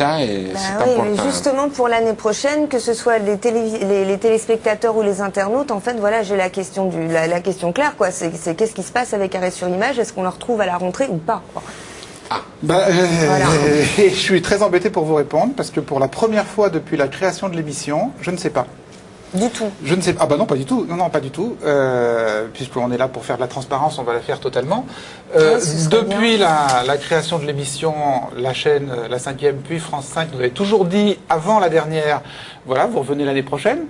ça et Bah c'est oui, important. mais justement pour l'année prochaine, que ce soit les, télévi- les, les téléspectateurs ou les internautes, en fait, voilà, j'ai la question du, la, la question claire, quoi. C'est qu'est-ce qui se passe avec Arrêt sur Image Est-ce qu'on le retrouve à la rentrée ou pas quoi? Bah, euh, Voilà. je suis très embêté pour vous répondre parce que pour la première fois depuis la création de l'émission, je ne sais pas. Du tout. Je ne sais pas. Ah bah non, pas du tout. Non, non, pas du tout. Euh, Puisqu'on est là pour faire de la transparence, on va la faire totalement. Euh, Ouais, serait depuis la, la création de l'émission, la chaîne, euh, la cinquième, puis France 5, nous avez toujours dit avant la dernière, voilà, vous revenez l'année prochaine.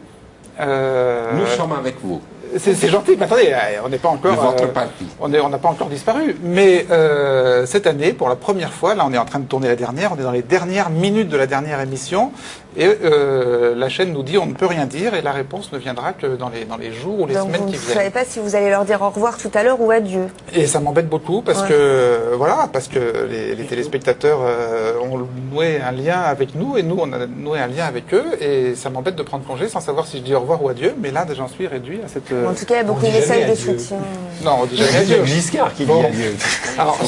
Euh, Nous sommes avec vous. c'est gentil, mais attendez, on n'est pas encore. De votre euh, parti. On n'a pas encore disparu. Mais euh, cette année, pour la première fois, là, on est en train de tourner la dernière. On est dans les dernières minutes de la dernière émission, et euh, la chaîne nous dit on ne peut rien dire, et la réponse ne viendra que dans les dans les jours ou les Donc semaines vous qui ne viennent. savez pas si vous allez leur dire au revoir tout à l'heure ou adieu. Et ça m'embête beaucoup parce Ouais. que voilà, parce que les, les téléspectateurs euh, ont noué un lien avec nous et nous on a noué un lien avec eux et ça m'embête de prendre congé sans savoir si je dis au revoir ou adieu. Mais là, j'en suis réduit à cette. En tout cas, il y a beaucoup de messages de soutien. Non, jamais adieu. Giscard qui Bon. dit adieu. Alors,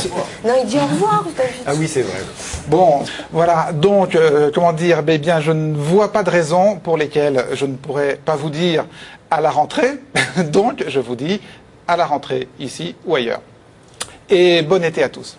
Non, il dit au revoir. Ah oui, c'est vrai. Bon, voilà. Donc, euh, comment dire? Eh bien, je ne vois pas de raison pour lesquelles je ne pourrais pas vous dire à la rentrée. Donc, je vous dis à la rentrée, ici ou ailleurs. Et bon été à tous.